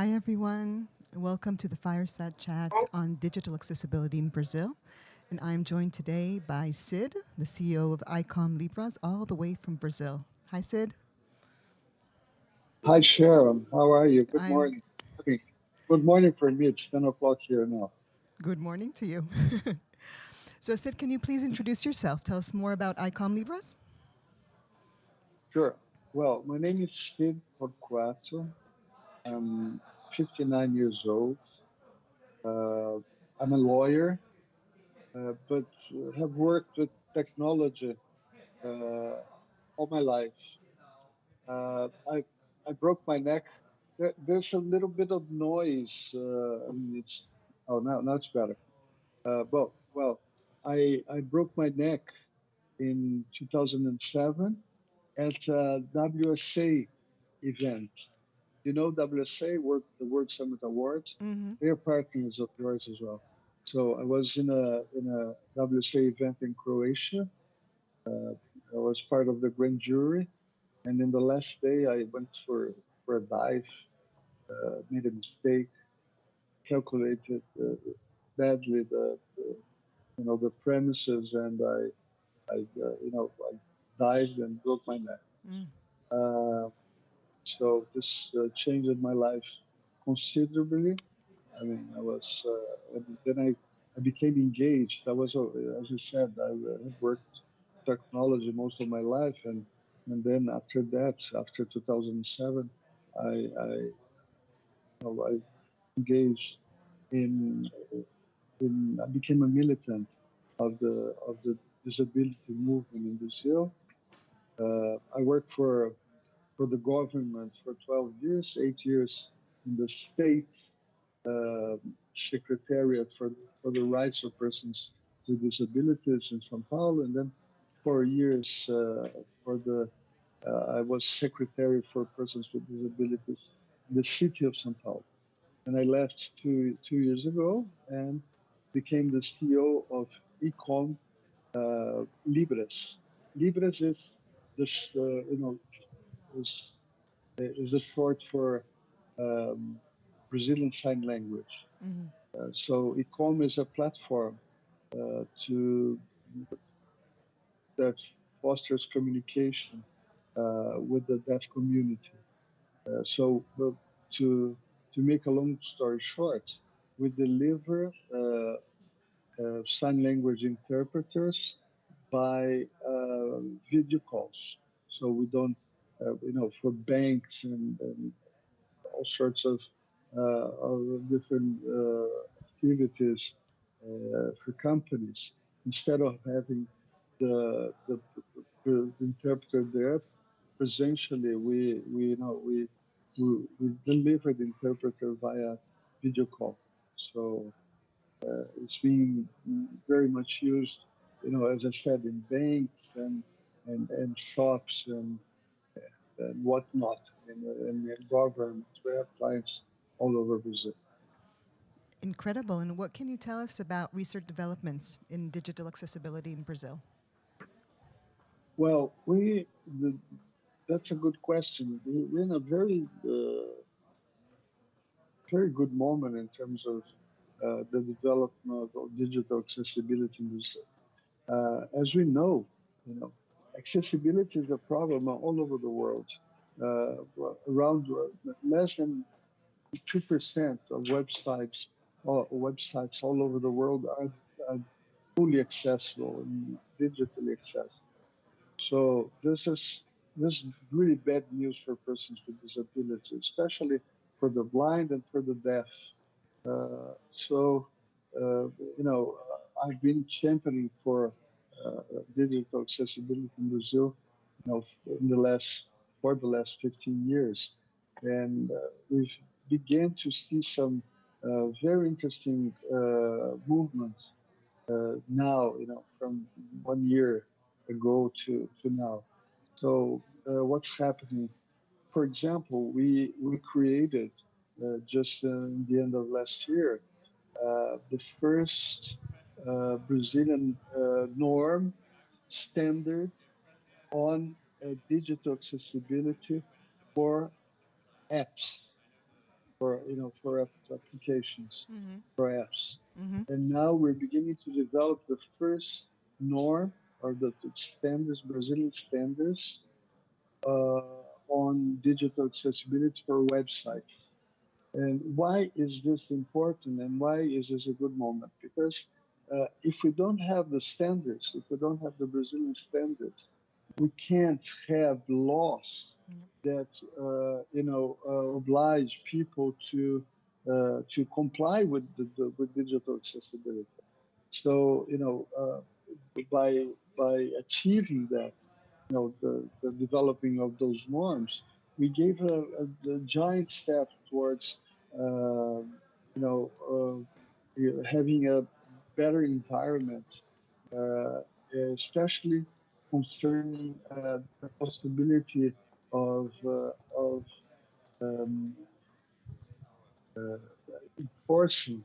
Hi, everyone. Welcome to the Fireside Chat on digital accessibility in Brazil. And I'm joined today by Cid, the CEO of ICOM Libras, all the way from Brazil. Hi, Cid. Hi, Sharon. How are you? Good I'm morning. Good morning for me. It's 10 o'clock here now. good morning to you. so, Cid, can you please introduce yourself? Tell us more about ICOM Libras. Sure. Well, my name is Cid Torquato. I'm 59 years old. Uh, I'm a lawyer, uh, but have worked with technology uh, all my life. Uh, I I broke my neck. There, there's a little bit of noise. Uh, I mean, it's oh now now it's better. Uh, but well, I I broke my neck in 2007 at a WSA event. You know WSA, World, the World Summit Awards. hmm They are partners of yours as well. So I was in a in a WSA event in Croatia. Uh, I was part of the grand jury, and in the last day I went for for a dive, uh, made a mistake, calculated uh, badly the, the you know the premises, and I I uh, you know I dived and broke my neck. Mm. So this uh, changed my life considerably. I mean, I was, uh, then I, I became engaged. I was, uh, as you said, I uh, worked technology most of my life, and and then after that, after 2007, I, I, you know, I engaged in, in, I became a militant of the of the disability movement in Brazil. Uh, I worked for for the government for 12 years, eight years in the state uh, secretariat for, for the rights of persons with disabilities in São Paulo, and then four years uh, for the uh, I was secretary for persons with disabilities in the city of São Paulo, and I left two two years ago and became the CEO of ICOM uh, Libras. Libras is this uh, you know is is a short for um, Brazilian Sign Language. hmm Uh, so ICOM is a platform uh, to that fosters communication uh, with the deaf community. Uh, so uh, to to make a long story short, we deliver uh, uh, sign language interpreters by uh, video calls. So we don't, uh, you know, for banks and, and all sorts of, uh, of different uh, activities uh, for companies. Instead of having the, the, the interpreter there presentially, we, we you know, we, we, we deliver the interpreter via video call. So uh, it's being very much used, you know, as I said, in banks and and, and shops and, and whatnot, and, and, and government. We have clients all over Brazil. Incredible. And what can you tell us about research developments in digital accessibility in Brazil? Well, we the, that's a good question. We- We're in a very uh, very good moment in terms of uh, the development of digital accessibility in Brazil. Uh, as we know, you know, accessibility is a problem all over the world. Uh, around uh, less than two percent of websites or websites all over the world are, are fully accessible and digitally accessible. So this is this is really bad news for persons with disabilities, especially for the blind and for the deaf. Uh, so uh, you know, I've been championing for uh, digital accessibility in Brazil, you know, in the last for the last 15 years, and uh, we've began to see some uh, very interesting uh, movements now, you know, from one year ago to, to now. So uh, what's happening? For example, we we created uh, just in the end of last year the first uh, Brazilian uh, norm standard on uh, digital accessibility for apps. for you know for applications Mm-hmm. for apps. Mm-hmm. And now we're beginning to develop the first norm or the, the standards, Brazilian standards uh, on digital accessibility for websites. And why is this important and why is this a good moment? Because uh, if we don't have the standards, if we don't have the Brazilian standards, we can't have laws that uh, you know uh, oblige people to uh, to comply with the, the, with digital accessibility. So you know uh, by by achieving that, you know the, the developing of those norms, we gave a, a, a giant step towards uh, you know having a better environment, uh, especially concerning uh, the possibility of uh, of um, uh, enforcing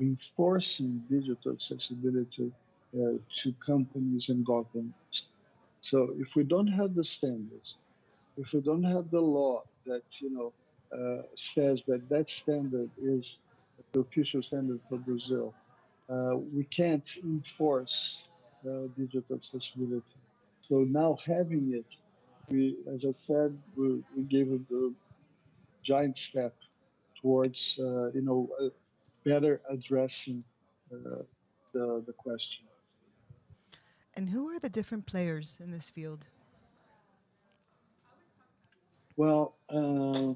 enforcing digital accessibility uh, to companies and governments. So if we don't have the standards, if we don't have the law that you know uh, says that that standard is the official standard for Brazil, we can't enforce uh, digital accessibility. So now having it, we, as I said, we, we gave it a giant step towards, uh, you know, uh, better addressing uh, the, the question. And who are the different players in this field? Well, uh,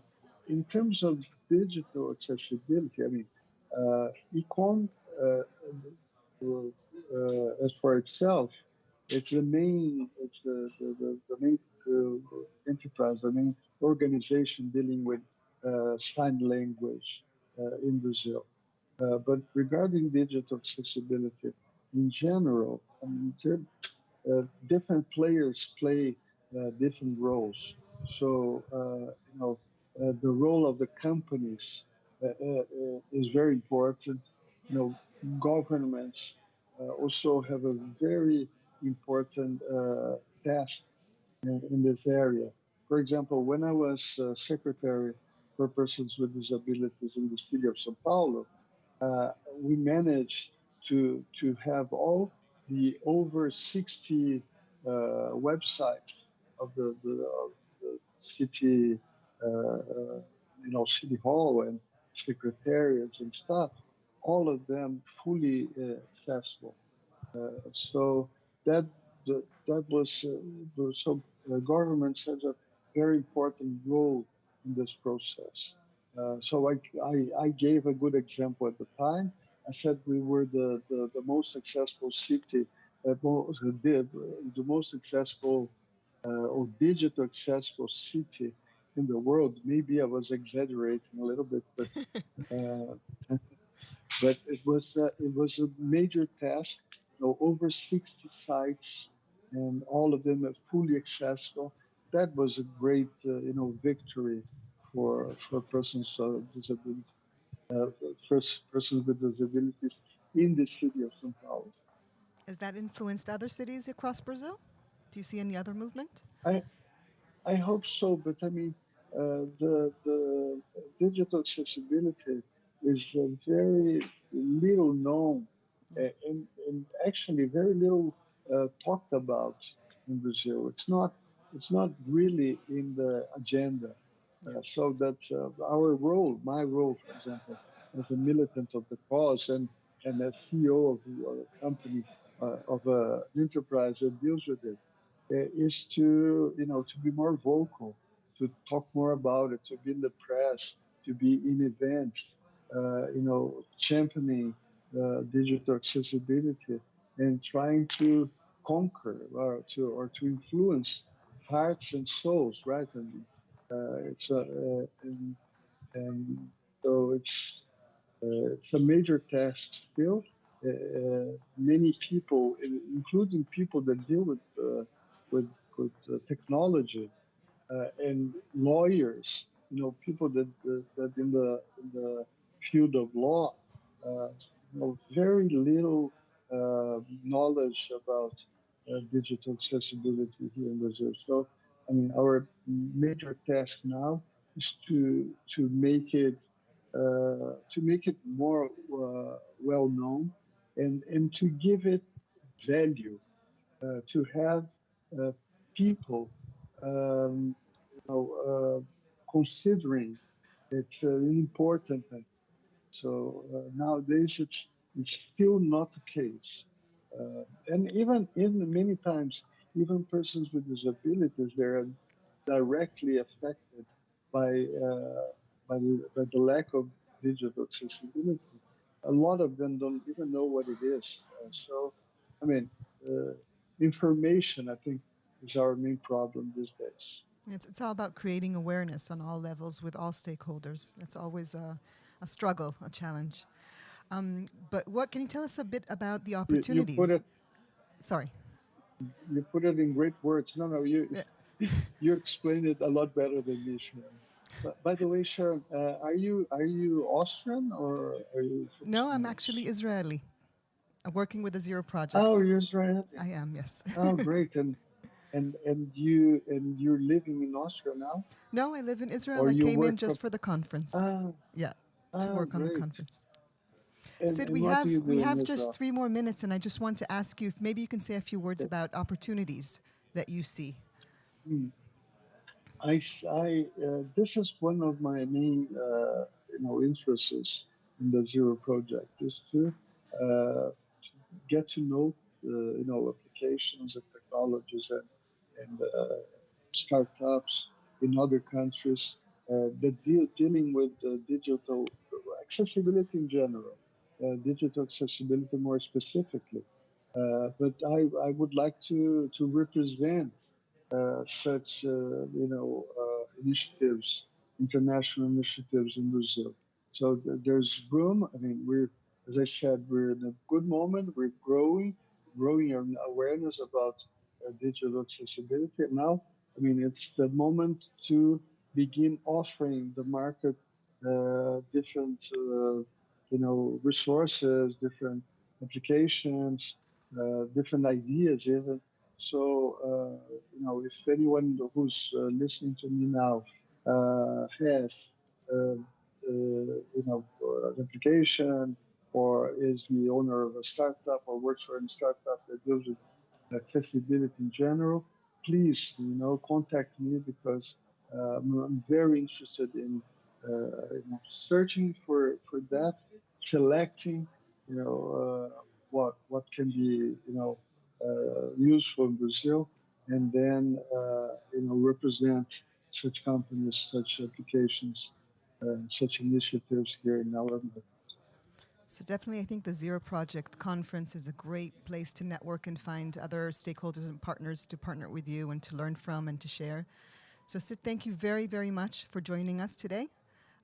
in terms of digital accessibility, I mean, uh, ICOM, uh, uh, as for itself, it's the main, it's the, the, the, the main uh, enterprise, the main organization dealing with uh, sign language uh, in Brazil. Uh, but regarding digital accessibility in general, I mean, uh, different players play different roles. So, you know, the role of the companies is very important. You know, governments also have a very important uh, task in, in, this area. For example, when I was uh, secretary for persons with disabilities in the city of São Paulo, uh, we managed to to have all the over 60 uh, websites of the, the, of the city, uh, you know, city hall and secretariats and stuff, all of them fully uh, accessible. so that that was uh, so the government has a very important role in this process. Uh, so I, I, I, gave a good example at the time. I said we were the, the, the most successful city, uh, the, the most successful uh, or digital accessible city in the world. Maybe I was exaggerating a little bit, but uh, but it was uh, it was a major task know, over 60 sites and all of them are fully accessible. That was a great, uh, you know, victory for for persons with disabilities, uh, first persons with disabilities in the city of São Paulo. Has that influenced other cities across Brazil? Do you see any other movement? I I hope so, but I mean, uh, the the digital accessibility is very little known and, and actually very little uh, talked about in Brazil. It's not it's not really in the agenda. Uh, so that uh, our role, my role, for example, as a militant of the cause and and as CEO of a company uh, of an enterprise that deals with it, uh, is to you know to be more vocal, to talk more about it, to be in the press, to be in events, you know, championing uh, digital accessibility and trying to conquer or to or to influence hearts and souls, right? And uh, it's a, uh, and, and, so it's uh, it's a major task still. Uh, many people, including people that deal with with, with technology and lawyers, you know, people that that in the in the field of law uh, know, very little uh, knowledge about uh, digital accessibility here in Brazil. So, I mean, our major task now is to to make it uh, to make it more uh, well known and, and to give it value, uh, to have people um, you know, considering it's an important So nowadays it's, it's still not the case. Uh, and even in many times, even persons with disabilities, they're directly affected by, uh, by, the, by the lack of digital accessibility. A lot of them don't even know what it is. Uh, so, I mean, uh, information, I think, is our main problem these days. It's, it's all about creating awareness on all levels with all stakeholders. That's always a, a struggle, a challenge. Um, but what can you tell us a bit about the opportunities? You, you it, Sorry. You put it in great words. No, no, you yeah. you explained it a lot better than me, Sharon. But by the way, Sharon, uh, are you are you Austrian or are you? No, I'm actually Israeli. I'm working with the Zero Project. Oh, you're Israeli. I am, yes. oh, great! And and and you and you're living in Austria now? No, I live in Israel. Or I came in just for the conference. Ah, yeah, to ah, work great. on the conference. And, Cid, and we have we have just well? three more minutes, and I just want to ask you if maybe you can say a few words about opportunities that you see. Hmm. I, I uh, this is one of my main uh, you know interests in the Zero project is to, uh, to get to know uh, you know applications and technologies and, and uh, startups in other countries uh, that deal dealing with digital accessibility in general uh, digital accessibility more specifically. Uh, but I, I would like to, to represent uh, such, you know, initiatives, international initiatives in Brazil. So th there's room. I mean, we're, as I said, we're in a good moment. We're growing, growing our awareness about uh, digital accessibility. Now, I mean, it's the moment to begin offering the market uh, different uh, you know, resources, different applications, uh, different ideas even. So, uh, you know, if anyone who's uh, listening to me now uh, has, uh, uh, you know, an application or is the owner of a startup or works for a startup that deals with accessibility in general, please, you know, contact me because I'm very interested in, you searching for, for that selecting, you know, uh, what what can be, you know, uh, useful in Brazil, and then uh, you know represent such companies, such applications, such initiatives here in our so definitely, I think the Zero Project conference is a great place to network and find other stakeholders and partners to partner with you and to learn from and to share. So Cid, thank you very, very much for joining us today.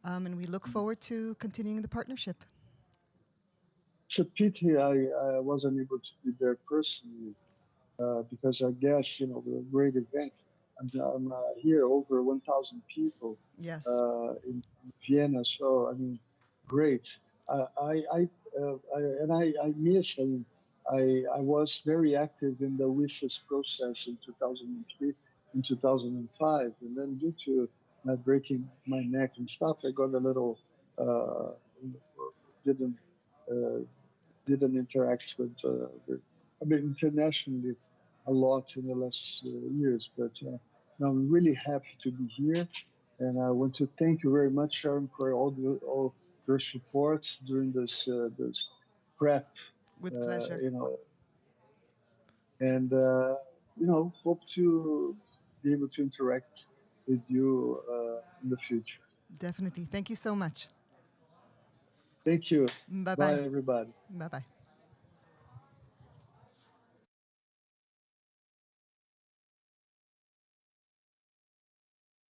Um, and we look forward to continuing the partnership it's a pity I, I wasn't able to be there personally uh, because I guess, you know, the great event. I'm, I'm uh, here over 1,000 people yes. Uh, in, Vienna. So, I mean, great. I, I, uh, I and I, I miss, I mean, I, I was very active in the WSIS process in 2003 in 2005. And then due to uh, breaking my neck and stuff, I got a little, uh, didn't uh, didn't interact with, uh, with, I mean, internationally a lot in the last uh, years. But uh, I'm really happy to be here, and I want to thank you very much, Sharon, for all the, all your support during this uh, this prep. With pleasure. You know, and you know, hope to be able to interact with you uh, in the future. Definitely. Thank you so much. Thank you. Bye bye. Bye, everybody. Bye bye.